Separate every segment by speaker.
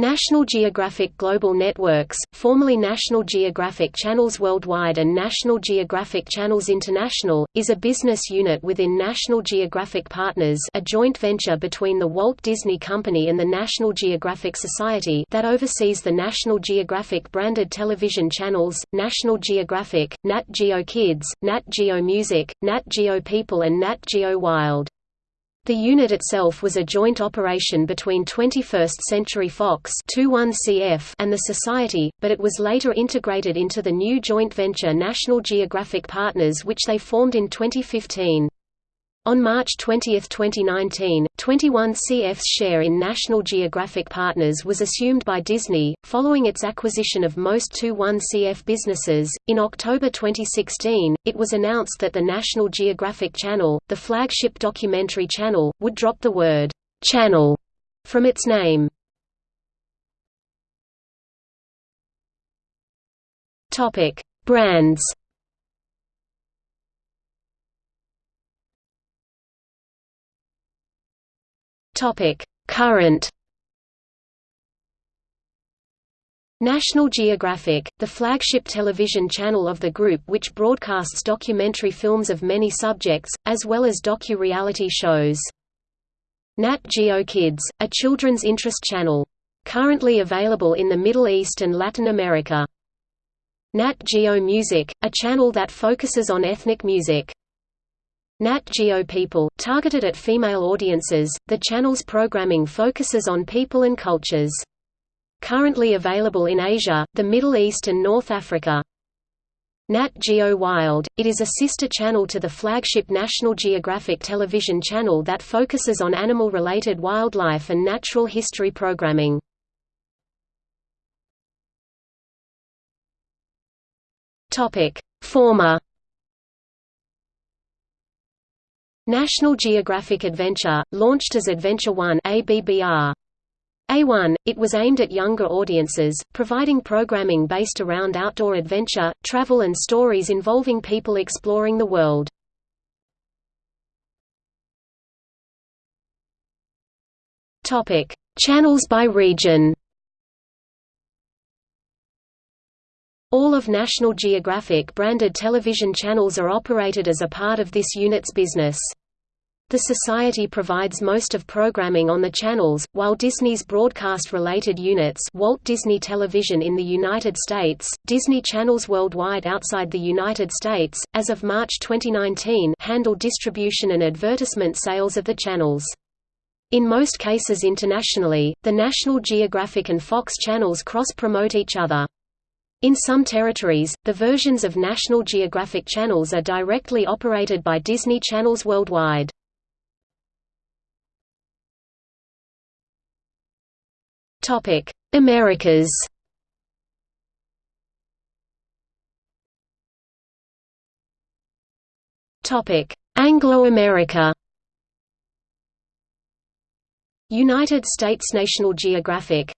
Speaker 1: National Geographic Global Networks, formerly National Geographic Channels Worldwide and National Geographic Channels International, is a business unit within National Geographic Partners a joint venture between the Walt Disney Company and the National Geographic Society that oversees the National Geographic branded television channels, National Geographic, Nat Geo Kids, Nat Geo Music, Nat Geo People and Nat Geo Wild. The unit itself was a joint operation between 21st Century Fox CF and the Society, but it was later integrated into the new joint venture National Geographic Partners which they formed in 2015. On March 20, 2019, 21CF's share in National Geographic Partners was assumed by Disney, following its acquisition of most 21CF businesses. In October 2016, it was announced that the National Geographic Channel, the flagship documentary channel, would drop the word channel from its name. Topic: Brands Topic: Current National Geographic, the flagship television channel of the group which broadcasts documentary films of many subjects, as well as docu-reality shows. Nat Geo Kids, a children's interest channel. Currently available in the Middle East and Latin America. Nat Geo Music, a channel that focuses on ethnic music. Nat Geo People, targeted at female audiences, the channel's programming focuses on people and cultures. Currently available in Asia, the Middle East and North Africa. Nat Geo Wild, it is a sister channel to the flagship National Geographic television channel that focuses on animal-related wildlife and natural history programming. Former National Geographic Adventure, launched as Adventure One ABBR. A1, it was aimed at younger audiences, providing programming based around outdoor adventure, travel and stories involving people exploring the world. Channels by region. All of National Geographic branded television channels are operated as a part of this unit's business. The Society provides most of programming on the channels, while Disney's broadcast-related units Walt Disney Television in the United States, Disney Channels Worldwide outside the United States, as of March 2019 handle distribution and advertisement sales of the channels. In most cases internationally, the National Geographic and Fox channels cross-promote each other. In some territories, the versions of National Geographic channels are directly operated by Disney Channels Worldwide. Topic: Americas. Topic: Anglo-America. United States National Geographic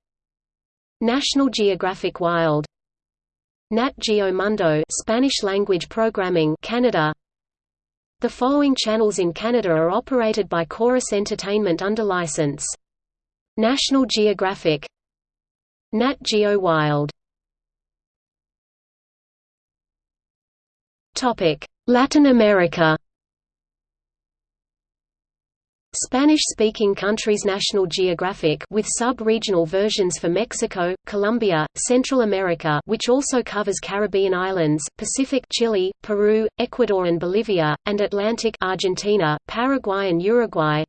Speaker 1: National Geographic Wild Nat Geo Mundo Spanish language programming Canada The following channels in Canada are operated by Corus Entertainment under license National Geographic Nat Geo Wild. Latin America. Spanish-speaking countries National Geographic with sub-regional versions for Mexico, Colombia, Central America which also covers Caribbean islands, Pacific Chile, Peru, Ecuador and Bolivia, and Atlantic Argentina, Paraguay and Uruguay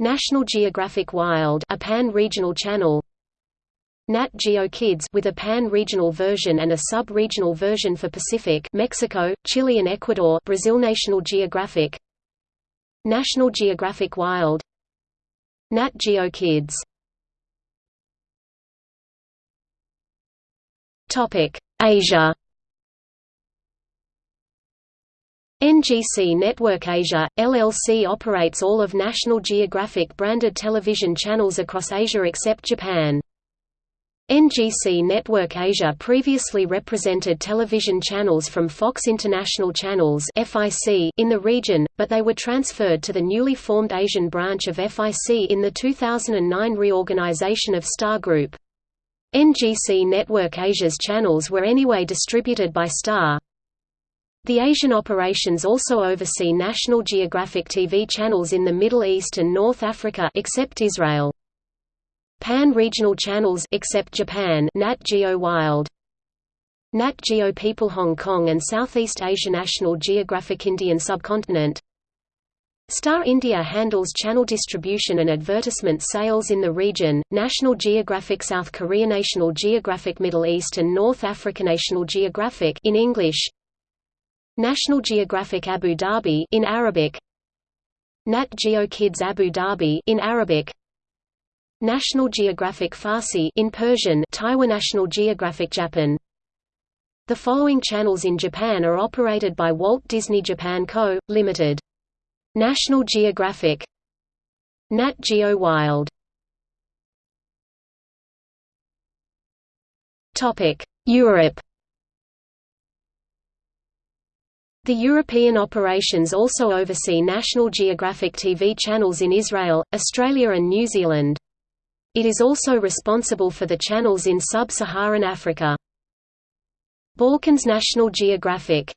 Speaker 1: National Geographic Wild a pan-regional channel. Nat Geo Kids with a pan-regional version and a sub-regional version for Pacific Mexico, Chile and Ecuador Brazil National Geographic. National Geographic Wild. Nat Geo Kids. Topic. Asia NGC Network Asia, LLC operates all of National Geographic branded television channels across Asia except Japan. NGC Network Asia previously represented television channels from Fox International Channels in the region, but they were transferred to the newly formed Asian branch of FIC in the 2009 reorganization of Star Group. NGC Network Asia's channels were anyway distributed by Star. The Asian operations also oversee National Geographic TV channels in the Middle East and North Africa except Israel. Pan-regional channels except Japan Nat Geo Wild Nat Geo People Hong Kong and Southeast Asia National Geographic Indian Subcontinent Star India handles channel distribution and advertisement sales in the region, National Geographic South Korea National Geographic Middle East and North Africa National Geographic in English National Geographic Abu Dhabi in Arabic. Nat Geo Kids Abu Dhabi in Arabic. National Geographic Farsi in Persian Taiwan National Geographic Japan. The following channels in Japan are operated by Walt Disney Japan Co., Ltd. National Geographic. Nat Geo Wild. Topic Europe The European operations also oversee National Geographic TV channels in Israel, Australia and New Zealand. It is also responsible for the channels in sub-Saharan Africa. Balkans National Geographic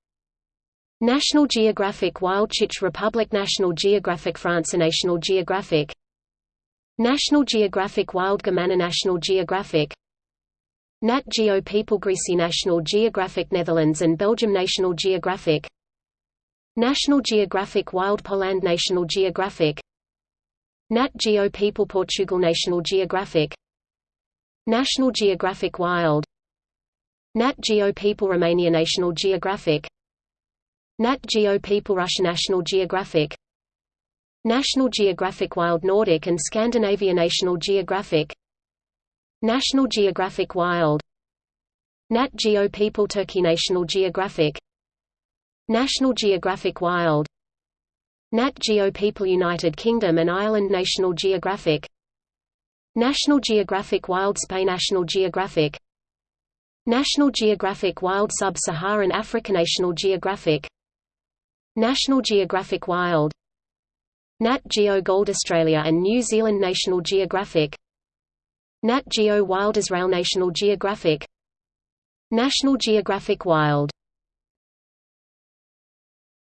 Speaker 1: National Geographic Wild Czech Republic National Geographic France National Geographic National Geographic Wild Germany National Geographic Nat Geo People Greece National Geographic Netherlands and Belgium National Geographic National Geographic Wild Poland National Geographic Nat Geo People Portugal National Geographic National Geographic Wild Nat Geo People Romania National Geographic Nat Geo People Russia National Geographic National Geographic Wild Nordic and Scandinavia National Geographic National Geographic Wild Nat Geo People Turkey National Geographic National Geographic Wild. Nat Geo People United Kingdom and Ireland National Geographic. National Geographic Wild Spain National Geographic. National Geographic Wild Sub-Saharan Africa National Geographic. National Geographic Wild. Nat Geo Gold Australia and New Zealand National Geographic. Nat Geo Wild Israel National Geographic. National Geographic Wild